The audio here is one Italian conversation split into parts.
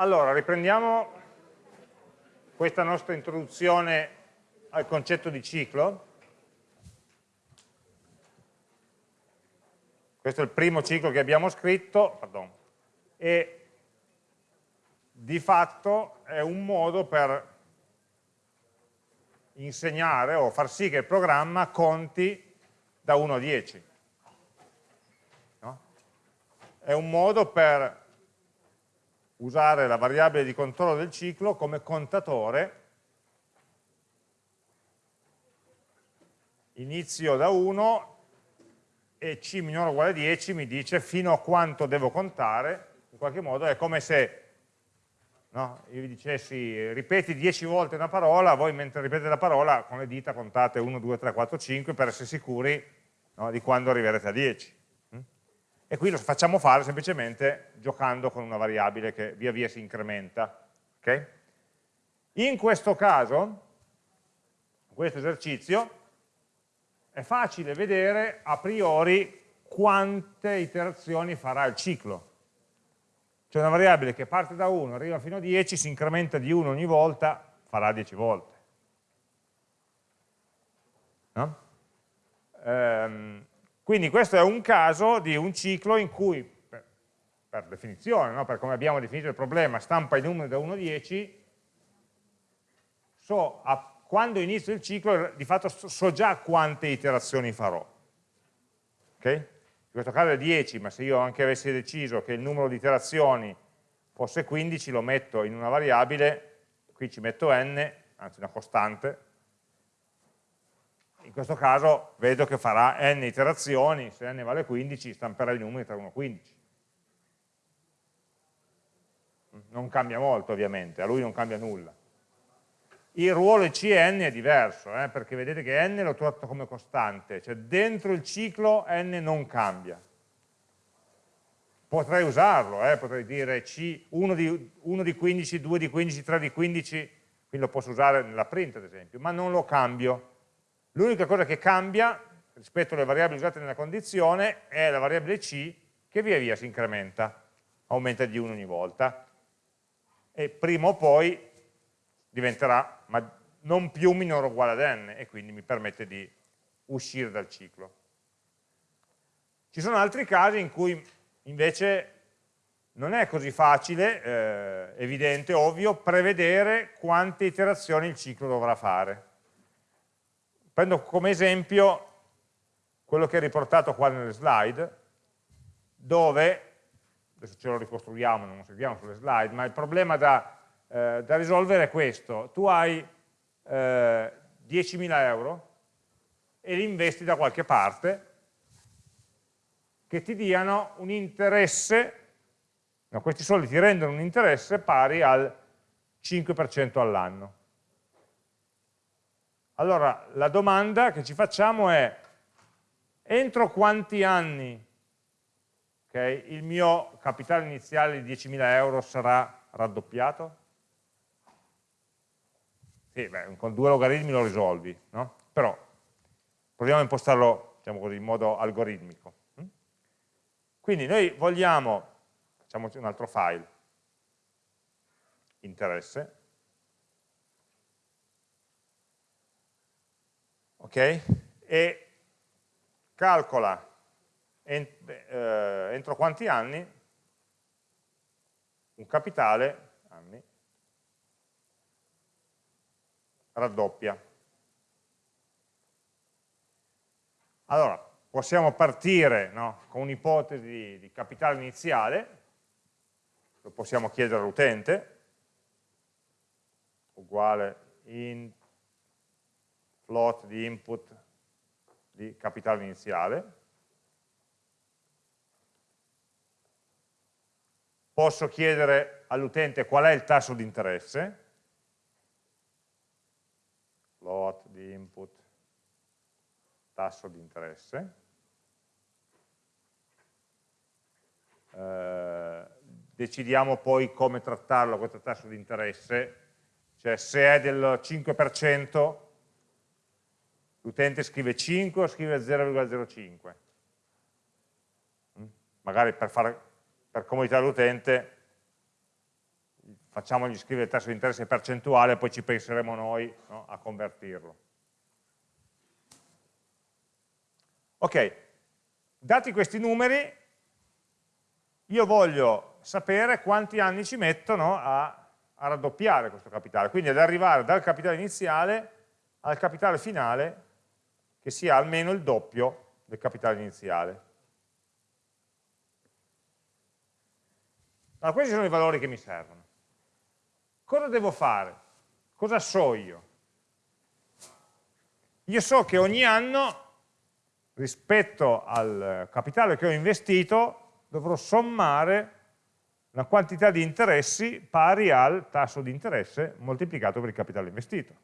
Allora, riprendiamo questa nostra introduzione al concetto di ciclo. Questo è il primo ciclo che abbiamo scritto, pardon, e di fatto è un modo per insegnare o far sì che il programma conti da 1 a 10. No? È un modo per usare la variabile di controllo del ciclo come contatore inizio da 1 e c minore uguale a 10 mi dice fino a quanto devo contare, in qualche modo è come se no, io vi dicessi ripeti 10 volte una parola, voi mentre ripetete la parola con le dita contate 1, 2, 3, 4, 5 per essere sicuri no, di quando arriverete a 10 e qui lo facciamo fare semplicemente giocando con una variabile che via via si incrementa. Okay? In questo caso, in questo esercizio, è facile vedere a priori quante iterazioni farà il ciclo. C'è una variabile che parte da 1, arriva fino a 10, si incrementa di 1 ogni volta, farà 10 volte. No? Ehm, quindi questo è un caso di un ciclo in cui, per, per definizione, no? per come abbiamo definito il problema, stampa i numeri da 1 a 10, so a, quando inizio il ciclo di fatto so già quante iterazioni farò. Okay? In questo caso è 10, ma se io anche avessi deciso che il numero di iterazioni fosse 15, lo metto in una variabile, qui ci metto n, anzi una costante, in questo caso vedo che farà n iterazioni, se n vale 15 stamperà i numeri tra 1 e 15. Non cambia molto ovviamente, a lui non cambia nulla. Il ruolo Cn è diverso, eh, perché vedete che n l'ho trovato come costante, cioè dentro il ciclo n non cambia. Potrei usarlo, eh, potrei dire C, 1 di, 1 di 15, 2 di 15, 3 di 15, quindi lo posso usare nella print ad esempio, ma non lo cambio L'unica cosa che cambia rispetto alle variabili usate nella condizione è la variabile c che via via si incrementa, aumenta di 1 ogni volta e prima o poi diventerà non più minore o uguale ad n e quindi mi permette di uscire dal ciclo. Ci sono altri casi in cui invece non è così facile, eh, evidente, ovvio, prevedere quante iterazioni il ciclo dovrà fare. Prendo come esempio quello che è riportato qua nelle slide, dove, adesso ce lo ricostruiamo, non lo seguiamo sulle slide, ma il problema da, eh, da risolvere è questo. Tu hai eh, 10.000 euro e li investi da qualche parte che ti diano un interesse, no, questi soldi ti rendono un interesse pari al 5% all'anno. Allora, la domanda che ci facciamo è, entro quanti anni okay, il mio capitale iniziale di 10.000 euro sarà raddoppiato? Sì, beh, con due logaritmi lo risolvi, no? Però proviamo a impostarlo diciamo così, in modo algoritmico. Hm? Quindi noi vogliamo, facciamoci un altro file, interesse, ok? E calcola eh, entro quanti anni un capitale anni, raddoppia. Allora, possiamo partire no, con un'ipotesi di, di capitale iniziale, lo possiamo chiedere all'utente, uguale int float di input di capitale iniziale. Posso chiedere all'utente qual è il tasso di interesse, float di input tasso di interesse. Eh, decidiamo poi come trattarlo questo tasso di interesse, cioè se è del 5% l'utente scrive 5 o scrive 0,05 mm? magari per, fare, per comodità dell'utente facciamogli scrivere il tasso di interesse percentuale poi ci penseremo noi no, a convertirlo. Ok, dati questi numeri, io voglio sapere quanti anni ci mettono a, a raddoppiare questo capitale, quindi ad arrivare dal capitale iniziale al capitale finale che sia almeno il doppio del capitale iniziale. Allora, questi sono i valori che mi servono. Cosa devo fare? Cosa so io? Io so che ogni anno, rispetto al capitale che ho investito, dovrò sommare una quantità di interessi pari al tasso di interesse moltiplicato per il capitale investito.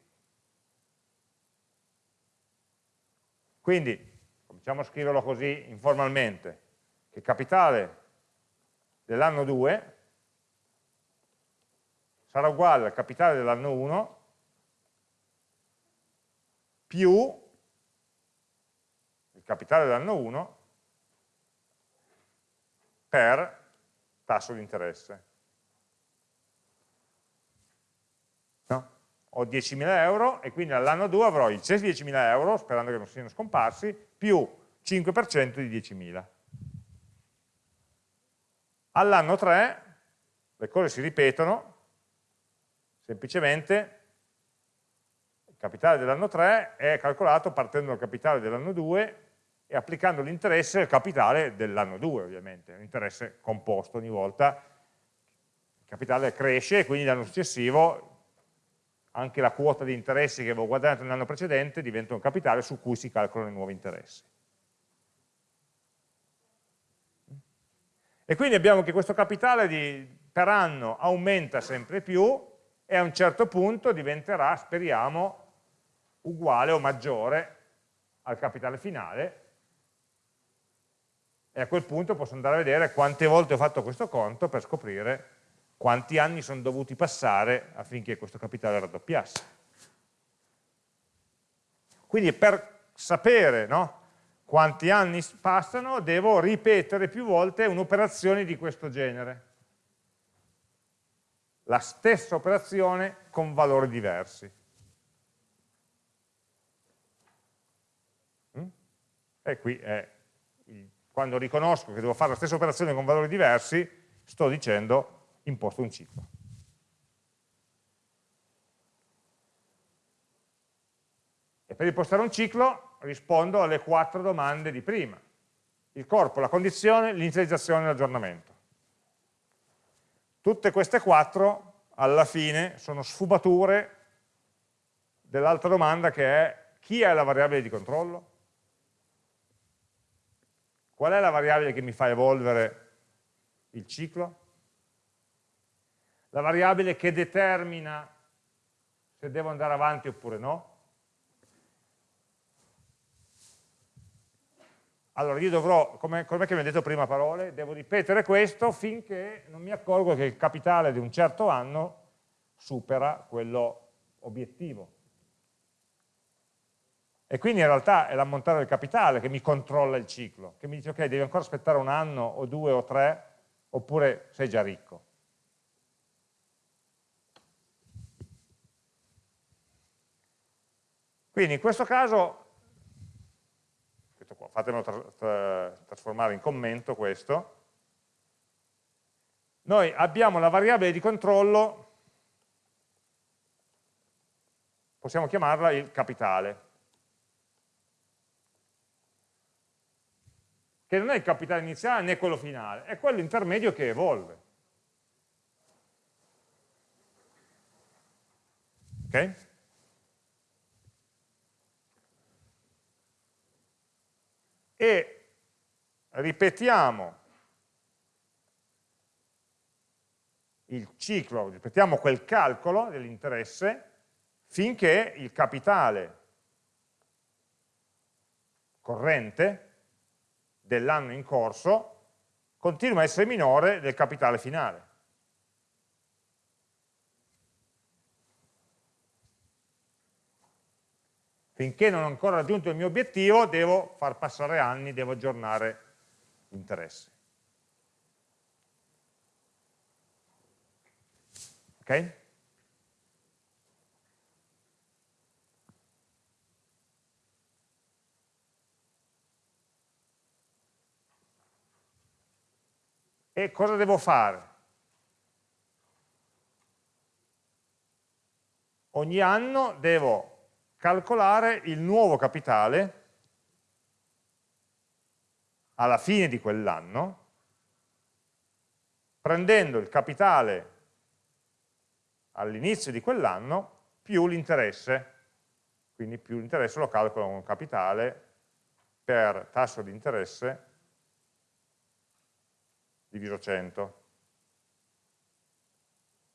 Quindi, cominciamo a scriverlo così informalmente, che capitale dell'anno 2 sarà uguale al capitale dell'anno 1 più il capitale dell'anno 1 per tasso di interesse. Ho 10.000 euro e quindi all'anno 2 avrò di 10.000 euro, sperando che non siano scomparsi, più 5% di 10.000. All'anno 3 le cose si ripetono, semplicemente il capitale dell'anno 3 è calcolato partendo dal capitale dell'anno 2 e applicando l'interesse al capitale dell'anno 2 ovviamente, un interesse composto ogni volta, il capitale cresce e quindi l'anno successivo anche la quota di interessi che avevo guadagnato nell'anno precedente diventa un capitale su cui si calcolano i nuovi interessi. E quindi abbiamo che questo capitale di, per anno aumenta sempre più e a un certo punto diventerà, speriamo, uguale o maggiore al capitale finale e a quel punto posso andare a vedere quante volte ho fatto questo conto per scoprire quanti anni sono dovuti passare affinché questo capitale raddoppiasse. Quindi per sapere no, quanti anni passano, devo ripetere più volte un'operazione di questo genere. La stessa operazione con valori diversi. Mm? E qui è, quando riconosco che devo fare la stessa operazione con valori diversi, sto dicendo imposto un ciclo. E per impostare un ciclo rispondo alle quattro domande di prima. Il corpo, la condizione, l'inizializzazione e l'aggiornamento. Tutte queste quattro, alla fine, sono sfumature dell'altra domanda che è chi è la variabile di controllo? Qual è la variabile che mi fa evolvere il ciclo? La variabile che determina se devo andare avanti oppure no? Allora io dovrò, come, come mi ha detto prima parole, devo ripetere questo finché non mi accorgo che il capitale di un certo anno supera quello obiettivo. E quindi in realtà è l'ammontare del capitale che mi controlla il ciclo, che mi dice ok, devi ancora aspettare un anno o due o tre, oppure sei già ricco. Quindi in questo caso fatemelo tra tra trasformare in commento questo, noi abbiamo la variabile di controllo, possiamo chiamarla il capitale, che non è il capitale iniziale né quello finale, è quello intermedio che evolve. Ok? E ripetiamo il ciclo, ripetiamo quel calcolo dell'interesse finché il capitale corrente dell'anno in corso continua a essere minore del capitale finale. Finché non ho ancora raggiunto il mio obiettivo devo far passare anni, devo aggiornare l'interesse. Ok? E cosa devo fare? Ogni anno devo calcolare il nuovo capitale alla fine di quell'anno, prendendo il capitale all'inizio di quell'anno più l'interesse, quindi più l'interesse lo calcolo con capitale per tasso di interesse diviso 100,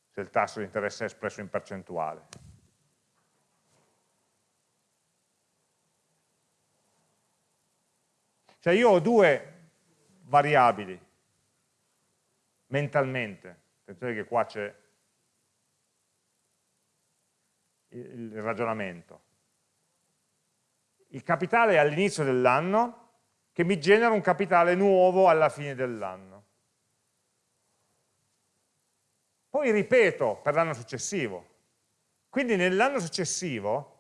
se il tasso di interesse è espresso in percentuale. Cioè io ho due variabili mentalmente, attenzione che qua c'è il ragionamento. Il capitale all'inizio dell'anno che mi genera un capitale nuovo alla fine dell'anno. Poi ripeto per l'anno successivo. Quindi nell'anno successivo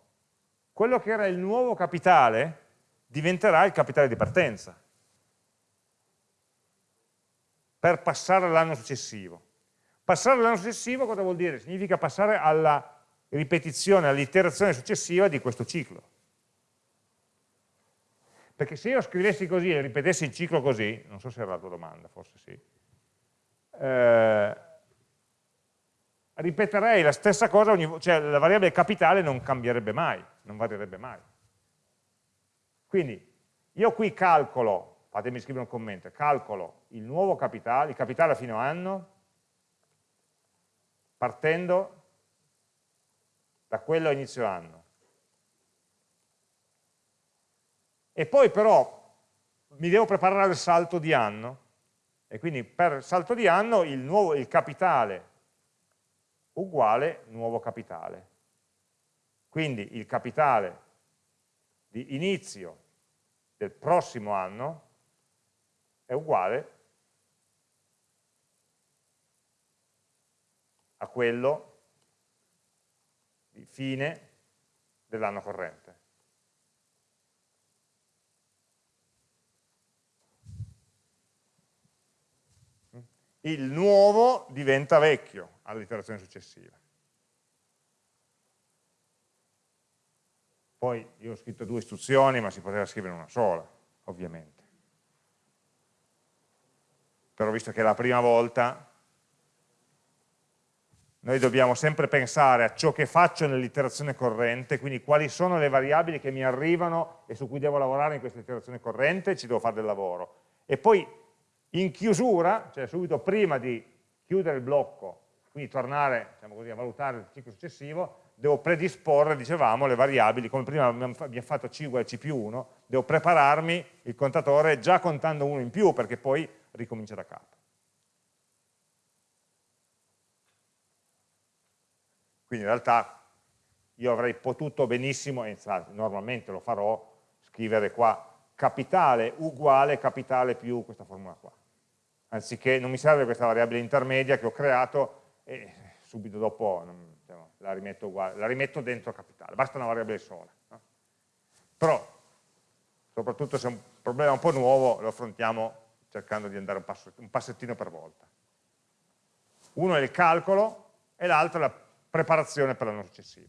quello che era il nuovo capitale diventerà il capitale di partenza per passare all'anno successivo. Passare all'anno successivo cosa vuol dire? Significa passare alla ripetizione, all'iterazione successiva di questo ciclo. Perché se io scrivessi così e ripetessi il ciclo così, non so se era la tua domanda, forse sì, eh, ripeterei la stessa cosa, ogni, cioè la variabile capitale non cambierebbe mai, non varierebbe mai. Quindi io qui calcolo, fatemi scrivere un commento, calcolo il nuovo capitale, il capitale a fine anno, partendo da quello a inizio anno. E poi però mi devo preparare al salto di anno, e quindi per salto di anno il, nuovo, il capitale uguale nuovo capitale. Quindi il capitale di inizio del prossimo anno è uguale a quello di fine dell'anno corrente. Il nuovo diventa vecchio all'iterazione successiva. Poi io ho scritto due istruzioni, ma si poteva scrivere una sola, ovviamente. Però visto che è la prima volta, noi dobbiamo sempre pensare a ciò che faccio nell'iterazione corrente, quindi quali sono le variabili che mi arrivano e su cui devo lavorare in questa iterazione corrente, ci devo fare del lavoro. E poi in chiusura, cioè subito prima di chiudere il blocco, quindi tornare diciamo così, a valutare il ciclo successivo, devo predisporre, dicevamo, le variabili, come prima abbiamo fatto C uguale C più 1, devo prepararmi il contatore già contando uno in più, perché poi ricomincia da capo. Quindi in realtà io avrei potuto benissimo, e normalmente lo farò, scrivere qua capitale uguale capitale più questa formula qua. Anziché, non mi serve questa variabile intermedia che ho creato e subito dopo la, rimetto uguale, la, rimetto dentro capitale, basta una variabile sola. No? Però, soprattutto se è un problema un po' nuovo, lo affrontiamo cercando di andare un, passo, un passettino per volta. Uno è il calcolo e l'altro è la preparazione per l'anno successivo.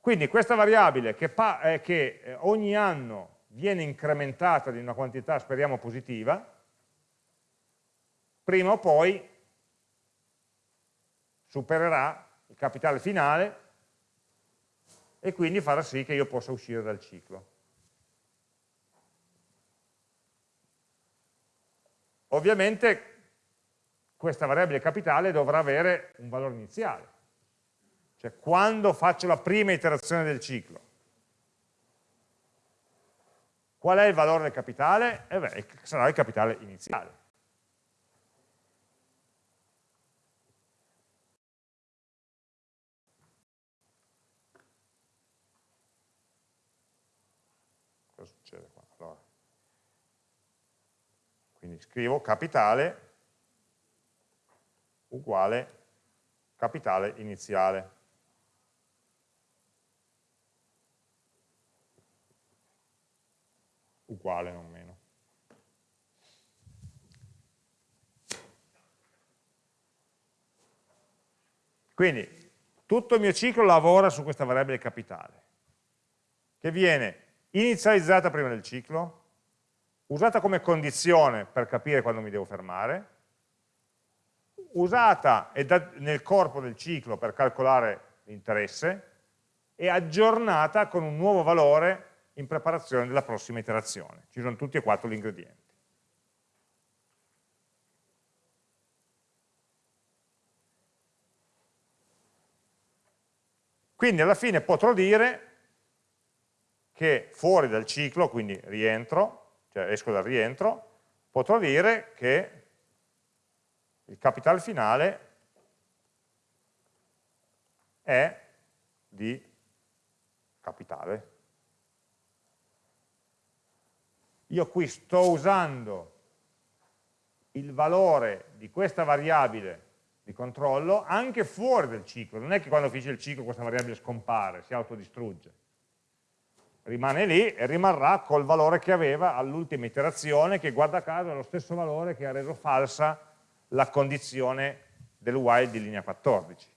Quindi questa variabile che, eh, che eh, ogni anno viene incrementata di una quantità, speriamo, positiva, prima o poi supererà il capitale finale e quindi farà sì che io possa uscire dal ciclo. Ovviamente questa variabile capitale dovrà avere un valore iniziale. Cioè quando faccio la prima iterazione del ciclo. Qual è il valore del capitale? Eh beh, sarà il capitale iniziale. Cosa succede qua? Allora. Quindi scrivo capitale uguale capitale iniziale. Uguale, non meno. Quindi tutto il mio ciclo lavora su questa variabile capitale, che viene inizializzata prima del ciclo, usata come condizione per capire quando mi devo fermare, usata nel corpo del ciclo per calcolare l'interesse e aggiornata con un nuovo valore in preparazione della prossima iterazione. Ci sono tutti e quattro gli ingredienti. Quindi alla fine potrò dire che fuori dal ciclo, quindi rientro, cioè esco dal rientro, potrò dire che il capitale finale è di capitale. Io qui sto usando il valore di questa variabile di controllo anche fuori del ciclo, non è che quando finisce il ciclo questa variabile scompare, si autodistrugge, rimane lì e rimarrà col valore che aveva all'ultima iterazione che guarda caso è lo stesso valore che ha reso falsa la condizione del while di linea 14.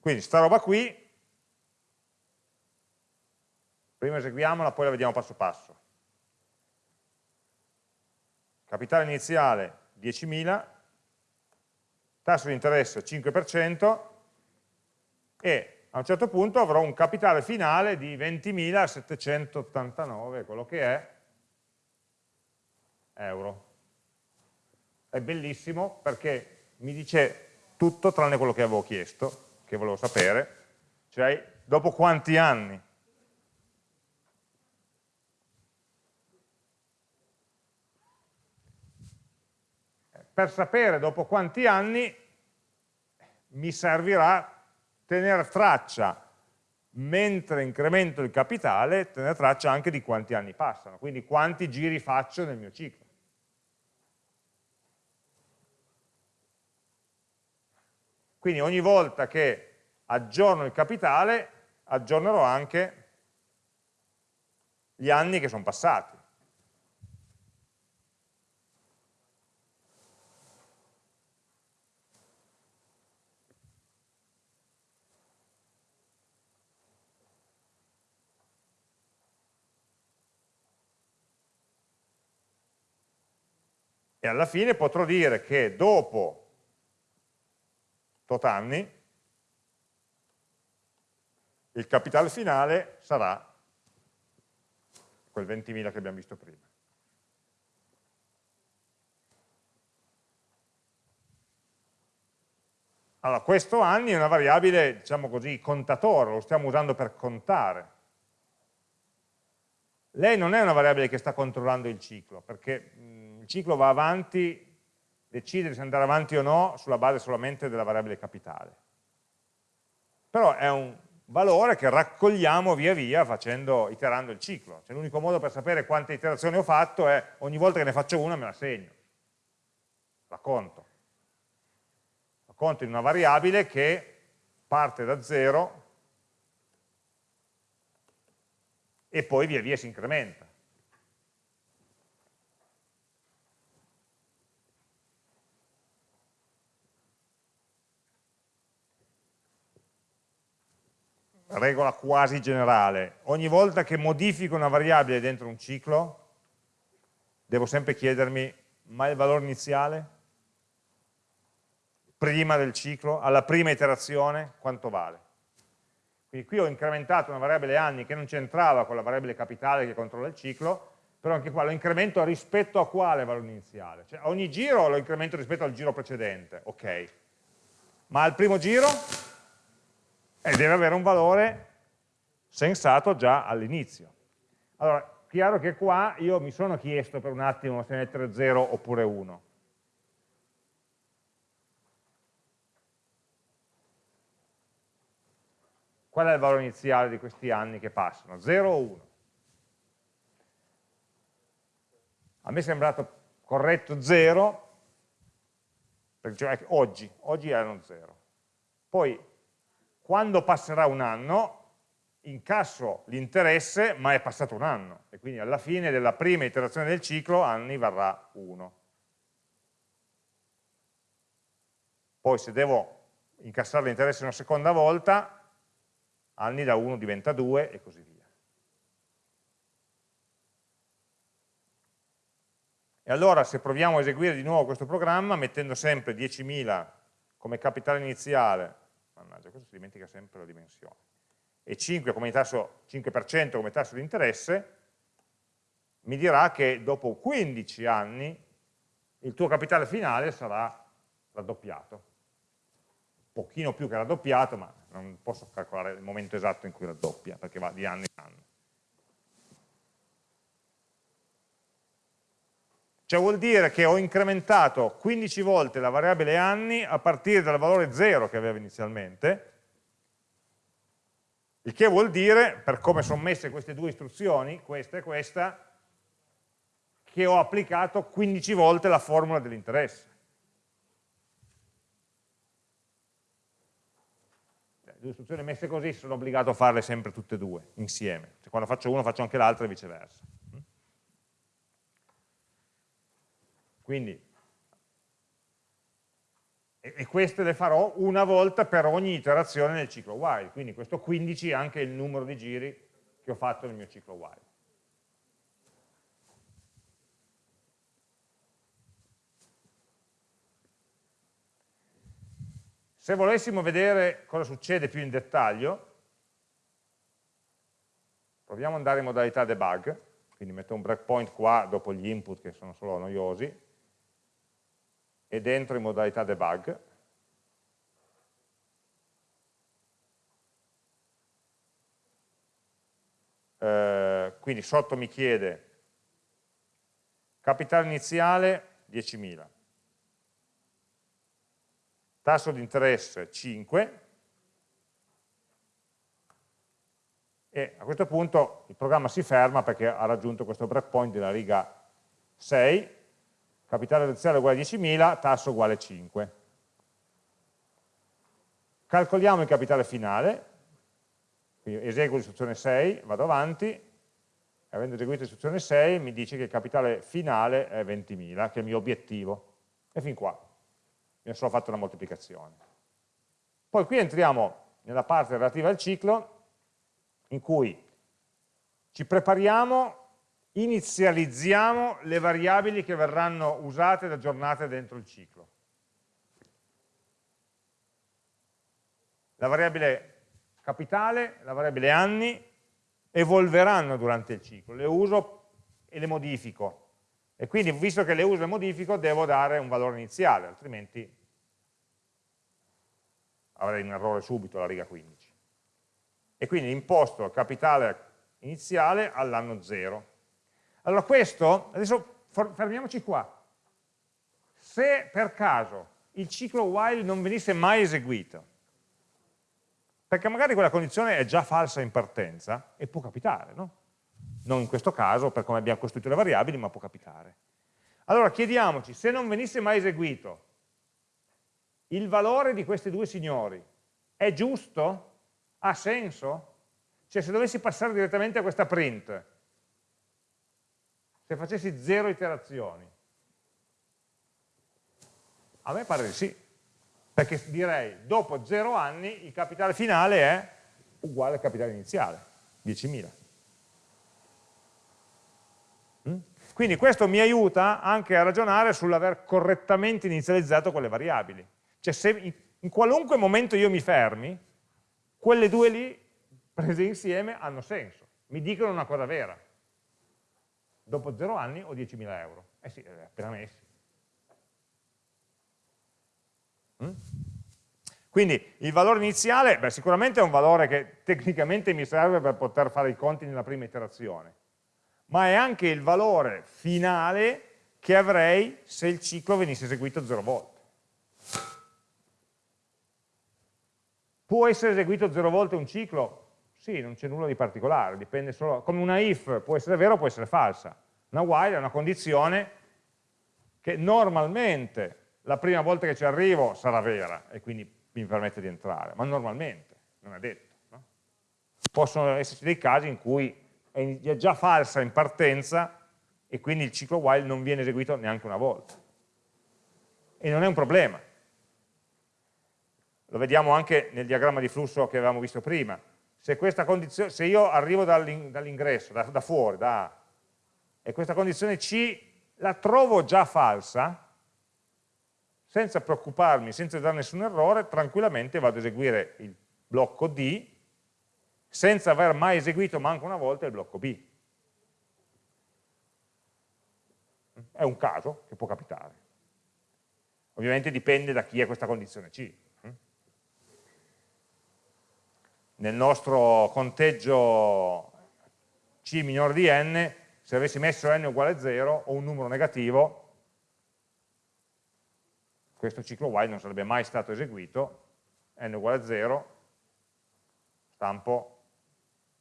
Quindi sta roba qui, prima eseguiamola, poi la vediamo passo passo. Capitale iniziale 10.000, tasso di interesse 5% e a un certo punto avrò un capitale finale di 20.789, quello che è, euro. È bellissimo perché mi dice tutto tranne quello che avevo chiesto, che volevo sapere, cioè dopo quanti anni. Per sapere dopo quanti anni mi servirà tenere traccia, mentre incremento il capitale, tenere traccia anche di quanti anni passano, quindi quanti giri faccio nel mio ciclo. Quindi ogni volta che aggiorno il capitale, aggiornerò anche gli anni che sono passati. E alla fine potrò dire che dopo tot anni il capitale finale sarà quel 20.000 che abbiamo visto prima. Allora, questo anni è una variabile, diciamo così, contatore, lo stiamo usando per contare. Lei non è una variabile che sta controllando il ciclo, perché il ciclo va avanti, decide se andare avanti o no sulla base solamente della variabile capitale. Però è un valore che raccogliamo via via facendo, iterando il ciclo. Cioè, L'unico modo per sapere quante iterazioni ho fatto è ogni volta che ne faccio una me la segno, la conto. La conto in una variabile che parte da zero e poi via via si incrementa. Regola quasi generale, ogni volta che modifico una variabile dentro un ciclo, devo sempre chiedermi, ma il valore iniziale? Prima del ciclo, alla prima iterazione, quanto vale? Quindi qui ho incrementato una variabile anni che non c'entrava con la variabile capitale che controlla il ciclo, però anche qua lo incremento rispetto a quale valore iniziale? Cioè ogni giro lo incremento rispetto al giro precedente, ok. Ma al primo giro e deve avere un valore sensato già all'inizio. Allora, chiaro che qua io mi sono chiesto per un attimo se mettere 0 oppure 1. qual è il valore iniziale di questi anni che passano? 0 o 1? A me è sembrato corretto 0, perché cioè, oggi, oggi erano 0. Poi, quando passerà un anno, incasso l'interesse, ma è passato un anno, e quindi alla fine della prima iterazione del ciclo, anni varrà 1. Poi se devo incassare l'interesse una seconda volta, anni da 1 diventa 2 e così via. E allora se proviamo a eseguire di nuovo questo programma, mettendo sempre 10.000 come capitale iniziale, mannaggia, questo si dimentica sempre la dimensione, e 5 come tasso, 5% come tasso di interesse, mi dirà che dopo 15 anni il tuo capitale finale sarà raddoppiato. Un pochino più che raddoppiato, ma non posso calcolare il momento esatto in cui raddoppia, perché va di anno in anno. Cioè vuol dire che ho incrementato 15 volte la variabile anni a partire dal valore 0 che aveva inizialmente, il che vuol dire, per come sono messe queste due istruzioni, questa e questa, che ho applicato 15 volte la formula dell'interesse. Le due istruzioni messe così sono obbligato a farle sempre tutte e due, insieme. Cioè, quando faccio uno faccio anche l'altro e viceversa. Quindi, e, e queste le farò una volta per ogni iterazione nel ciclo while, quindi questo 15 è anche il numero di giri che ho fatto nel mio ciclo while. Se volessimo vedere cosa succede più in dettaglio, proviamo ad andare in modalità debug, quindi metto un breakpoint qua dopo gli input che sono solo noiosi, e dentro in modalità debug. Eh, quindi sotto mi chiede capitale iniziale 10.000, tasso di interesse 5, e a questo punto il programma si ferma perché ha raggiunto questo breakpoint della riga 6 capitale iniziale uguale a 10.000, tasso uguale 5. Calcoliamo il capitale finale, quindi eseguo l'istruzione 6, vado avanti, avendo eseguito l'istruzione 6 mi dice che il capitale finale è 20.000, che è il mio obiettivo. E fin qua, mi sono fatto una moltiplicazione. Poi qui entriamo nella parte relativa al ciclo, in cui ci prepariamo inizializziamo le variabili che verranno usate ed aggiornate dentro il ciclo. La variabile capitale, la variabile anni evolveranno durante il ciclo, le uso e le modifico. E quindi, visto che le uso e modifico, devo dare un valore iniziale, altrimenti avrei un errore subito alla riga 15. E quindi imposto capitale iniziale all'anno 0 allora questo, adesso fermiamoci qua. Se per caso il ciclo while non venisse mai eseguito, perché magari quella condizione è già falsa in partenza, e può capitare, no? Non in questo caso, per come abbiamo costruito le variabili, ma può capitare. Allora chiediamoci, se non venisse mai eseguito, il valore di questi due signori è giusto? Ha senso? Cioè se dovessi passare direttamente a questa print, se facessi zero iterazioni? A me pare di sì, perché direi dopo zero anni il capitale finale è uguale al capitale iniziale, 10.000. Mm? Quindi questo mi aiuta anche a ragionare sull'aver correttamente inizializzato quelle variabili. Cioè se in qualunque momento io mi fermi, quelle due lì prese insieme hanno senso, mi dicono una cosa vera dopo 0 anni ho 10.000 euro. Eh sì, eh, appena messi. Mm? Quindi il valore iniziale, beh, sicuramente è un valore che tecnicamente mi serve per poter fare i conti nella prima iterazione, ma è anche il valore finale che avrei se il ciclo venisse eseguito 0 volte. Può essere eseguito zero volte un ciclo? Sì, non c'è nulla di particolare, dipende solo, come una if può essere vera o può essere falsa. Una while è una condizione che normalmente la prima volta che ci arrivo sarà vera e quindi mi permette di entrare, ma normalmente, non è detto. No? Possono esserci dei casi in cui è già falsa in partenza e quindi il ciclo while non viene eseguito neanche una volta. E non è un problema. Lo vediamo anche nel diagramma di flusso che avevamo visto prima se, se io arrivo dall'ingresso, da, da, fuori, da A, e questa condizione C la trovo già falsa, senza preoccuparmi, senza dare nessun errore, tranquillamente vado ad eseguire il blocco D, senza aver mai eseguito manco una volta il blocco B. È un caso che può capitare. Ovviamente dipende da chi è questa condizione C. nel nostro conteggio c minore di n, se avessi messo n uguale a 0 o un numero negativo, questo ciclo while non sarebbe mai stato eseguito, n uguale a 0, stampo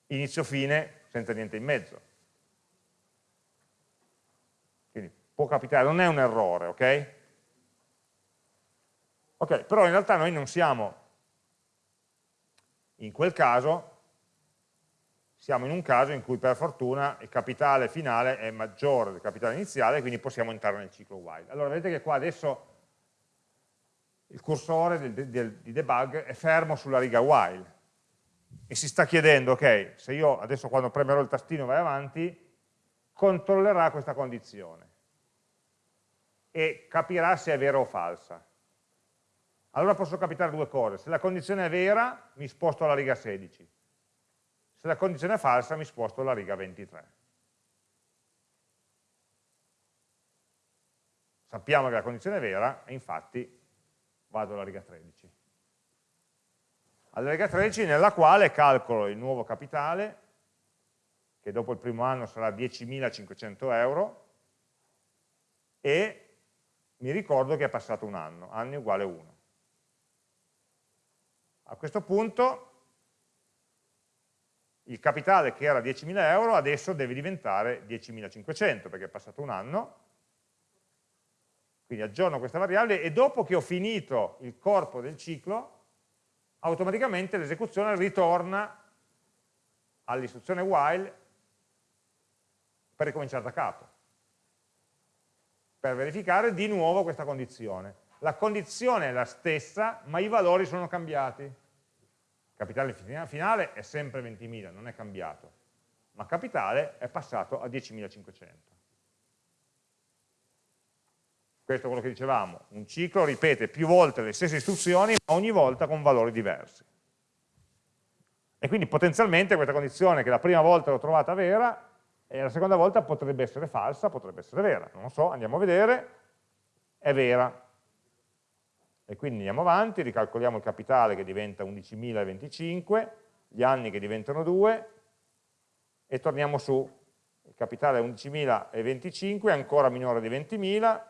inizio-fine senza niente in mezzo. Quindi può capitare, non è un errore, ok? Ok, però in realtà noi non siamo in quel caso siamo in un caso in cui per fortuna il capitale finale è maggiore del capitale iniziale, quindi possiamo entrare nel ciclo while. Allora vedete che qua adesso il cursore del, del, di debug è fermo sulla riga while e si sta chiedendo, ok, se io adesso quando premerò il tastino vai avanti, controllerà questa condizione e capirà se è vera o falsa allora possono capitare due cose. Se la condizione è vera, mi sposto alla riga 16. Se la condizione è falsa, mi sposto alla riga 23. Sappiamo che la condizione è vera e infatti vado alla riga 13. Alla riga 13 nella quale calcolo il nuovo capitale, che dopo il primo anno sarà 10.500 euro, e mi ricordo che è passato un anno, anni uguale 1. A questo punto il capitale che era 10.000 euro adesso deve diventare 10.500 perché è passato un anno, quindi aggiorno questa variabile e dopo che ho finito il corpo del ciclo, automaticamente l'esecuzione ritorna all'istruzione while per ricominciare da capo, per verificare di nuovo questa condizione la condizione è la stessa, ma i valori sono cambiati. Capitale finale è sempre 20.000, non è cambiato, ma capitale è passato a 10.500. Questo è quello che dicevamo, un ciclo ripete più volte le stesse istruzioni, ma ogni volta con valori diversi. E quindi potenzialmente questa condizione che la prima volta l'ho trovata vera, e la seconda volta potrebbe essere falsa, potrebbe essere vera, non lo so, andiamo a vedere, è vera, e quindi andiamo avanti, ricalcoliamo il capitale che diventa 11.025, gli anni che diventano 2 e torniamo su. Il capitale è 11.025, è ancora minore di 20.000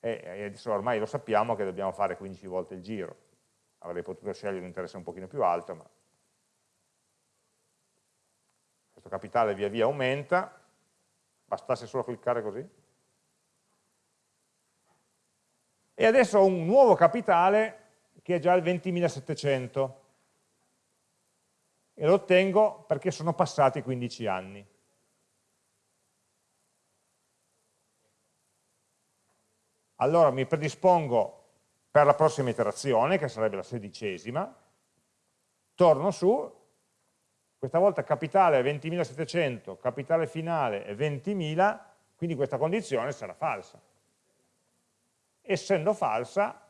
e adesso ormai lo sappiamo che dobbiamo fare 15 volte il giro. Avrei potuto scegliere un interesse un pochino più alto, ma questo capitale via via aumenta, bastasse solo cliccare così, e adesso ho un nuovo capitale che è già il 20.700 e lo ottengo perché sono passati 15 anni. Allora mi predispongo per la prossima iterazione, che sarebbe la sedicesima, torno su, questa volta capitale è 20.700, capitale finale è 20.000, quindi questa condizione sarà falsa essendo falsa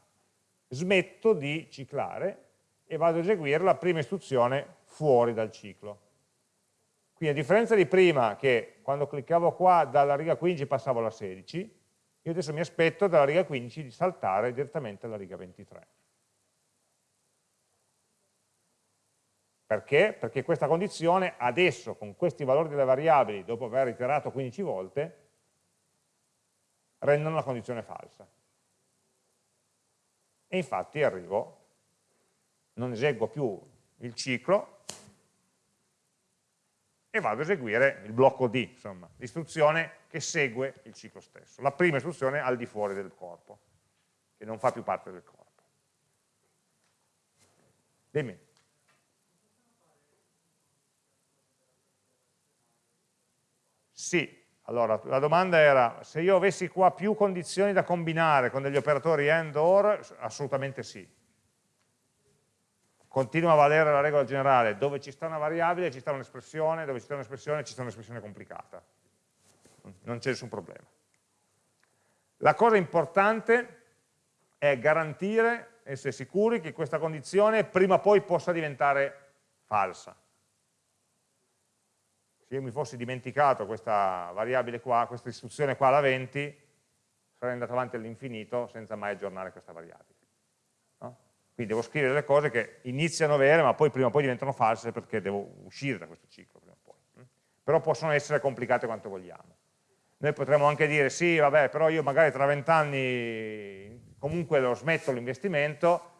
smetto di ciclare e vado ad eseguire la prima istruzione fuori dal ciclo. Quindi a differenza di prima che quando cliccavo qua dalla riga 15 passavo alla 16, io adesso mi aspetto dalla riga 15 di saltare direttamente alla riga 23. Perché? Perché questa condizione adesso, con questi valori delle variabili, dopo aver iterato 15 volte, rendono la condizione falsa e infatti arrivo non eseguo più il ciclo e vado ad eseguire il blocco D, insomma, l'istruzione che segue il ciclo stesso, la prima istruzione al di fuori del corpo, che non fa più parte del corpo. Dimmi. Sì, allora la domanda era se io avessi qua più condizioni da combinare con degli operatori AND OR, assolutamente sì. Continua a valere la regola generale, dove ci sta una variabile ci sta un'espressione, dove ci sta un'espressione ci sta un'espressione complicata. Non c'è nessun problema. La cosa importante è garantire, essere sicuri che questa condizione prima o poi possa diventare falsa se io mi fossi dimenticato questa variabile qua, questa istruzione qua alla 20, sarei andato avanti all'infinito senza mai aggiornare questa variabile. No? Quindi devo scrivere delle cose che iniziano vere, ma poi prima o poi diventano false perché devo uscire da questo ciclo prima o poi. Mm? Però possono essere complicate quanto vogliamo. Noi potremmo anche dire, sì, vabbè, però io magari tra vent'anni comunque lo smetto l'investimento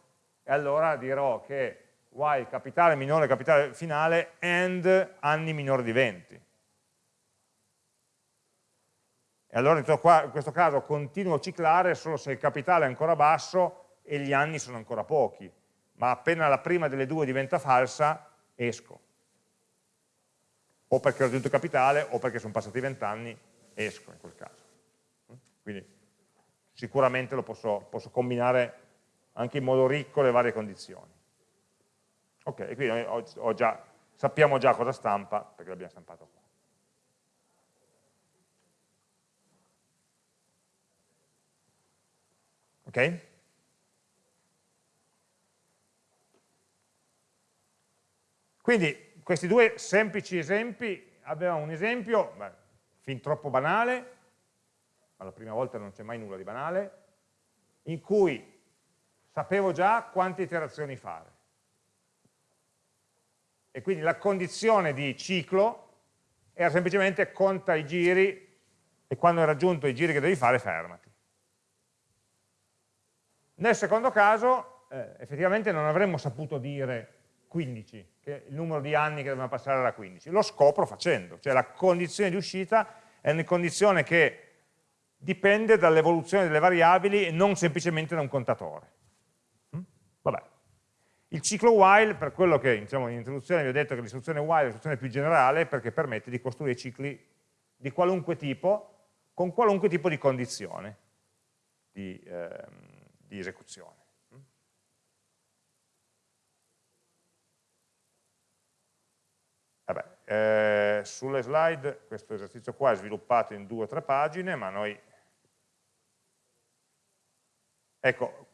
e allora dirò che while capitale minore capitale finale and anni minore di 20. E allora in questo caso continuo a ciclare solo se il capitale è ancora basso e gli anni sono ancora pochi, ma appena la prima delle due diventa falsa, esco. O perché ho raggiunto il capitale o perché sono passati 20 anni, esco in quel caso. Quindi sicuramente lo posso, posso combinare anche in modo ricco le varie condizioni. Ok, quindi ho, ho già, sappiamo già cosa stampa, perché l'abbiamo stampato qua. Ok? Quindi questi due semplici esempi, avevamo un esempio, beh, fin troppo banale, ma la prima volta non c'è mai nulla di banale, in cui sapevo già quante iterazioni fare e quindi la condizione di ciclo era semplicemente conta i giri e quando hai raggiunto i giri che devi fare fermati. Nel secondo caso eh, effettivamente non avremmo saputo dire 15, che il numero di anni che dobbiamo passare era 15, lo scopro facendo, cioè la condizione di uscita è una condizione che dipende dall'evoluzione delle variabili e non semplicemente da un contatore. Il ciclo while, per quello che diciamo, in introduzione vi ho detto che l'istruzione while è l'istruzione più generale perché permette di costruire cicli di qualunque tipo, con qualunque tipo di condizione di, ehm, di esecuzione. Vabbè, eh, sulle slide questo esercizio qua è sviluppato in due o tre pagine, ma noi... Ecco,